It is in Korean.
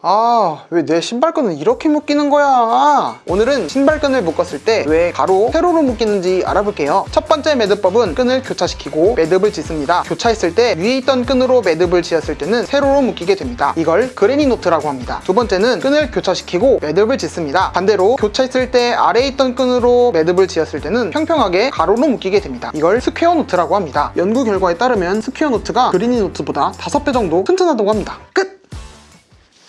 아, 왜 내 신발끈은 이렇게 묶이는 거야? 오늘은 신발끈을 묶었을 때 왜 가로, 세로로 묶이는지 알아볼게요. 첫 번째 매듭법은 끈을 교차시키고 매듭을 짓습니다. 교차했을 때 위에 있던 끈으로 매듭을 지었을 때는 세로로 묶이게 됩니다. 이걸 granny knot라고 합니다. 두 번째는 끈을 교차시키고 매듭을 짓습니다. 반대로 교차했을 때 아래에 있던 끈으로 매듭을 지었을 때는 평평하게 가로로 묶이게 됩니다. 이걸 square knot라고 합니다. 연구 결과에 따르면 square knot가 granny knot보다 5배 정도 튼튼하다고 합니다. 끝!